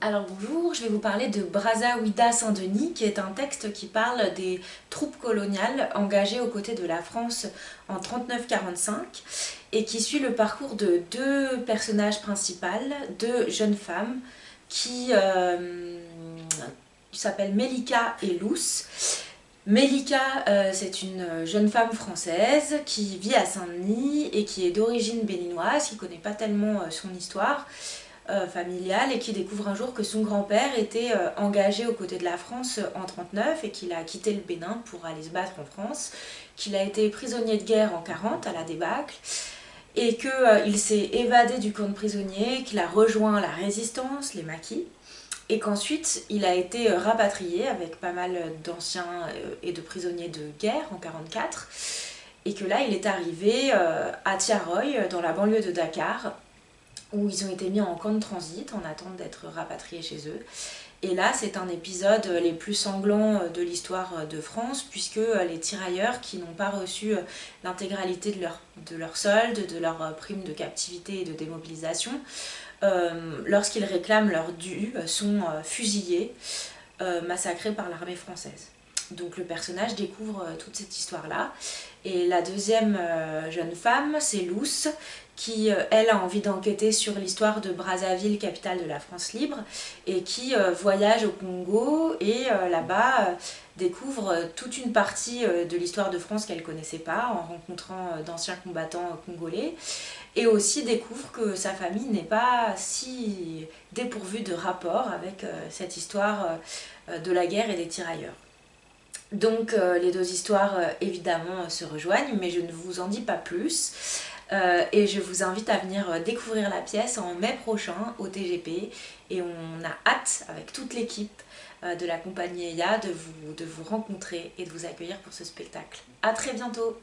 Alors bonjour, je vais vous parler de Brazaouida Saint-Denis qui est un texte qui parle des troupes coloniales engagées aux côtés de la France en 39-45 et qui suit le parcours de deux personnages principaux, deux jeunes femmes qui euh, s'appellent Melika et Luce. Melika, euh, c'est une jeune femme française qui vit à Saint-Denis et qui est d'origine béninoise, qui ne connaît pas tellement euh, son histoire, euh, familiale et qui découvre un jour que son grand-père était euh, engagé aux côtés de la France euh, en 39 et qu'il a quitté le Bénin pour aller se battre en France, qu'il a été prisonnier de guerre en 40 à la débâcle et qu'il s'est évadé du camp de prisonniers, qu'il a rejoint la résistance, les maquis, et qu'ensuite il a été rapatrié avec pas mal d'anciens et de prisonniers de guerre en 44 et que là il est arrivé à Tiaroy dans la banlieue de Dakar où ils ont été mis en camp de transit en attente d'être rapatriés chez eux. Et là, c'est un épisode les plus sanglants de l'histoire de France, puisque les tirailleurs qui n'ont pas reçu l'intégralité de leur, de solde, de leur prime de captivité et de démobilisation, euh, lorsqu'ils réclament leur dû, sont fusillés, euh, massacrés par l'armée française. Donc le personnage découvre toute cette histoire-là. Et la deuxième euh, jeune femme, c'est Luce, qui, euh, elle, a envie d'enquêter sur l'histoire de Brazzaville, capitale de la France libre, et qui euh, voyage au Congo et là-bas découvre toute une partie de l'histoire de France qu'elle connaissait pas en rencontrant d'anciens combattants congolais, et aussi découvre que sa famille n'est pas si dépourvue de rapport avec cette histoire de la guerre et des tirailleurs. Donc euh, les deux histoires euh, évidemment se rejoignent mais je ne vous en dis pas plus. Euh, et je vous invite à venir découvrir la pièce en mai prochain au TGP et on a hâte avec toute l'équipe de la compagnie EIA de de vous rencontrer et de vous accueillir pour ce spectacle. A très bientôt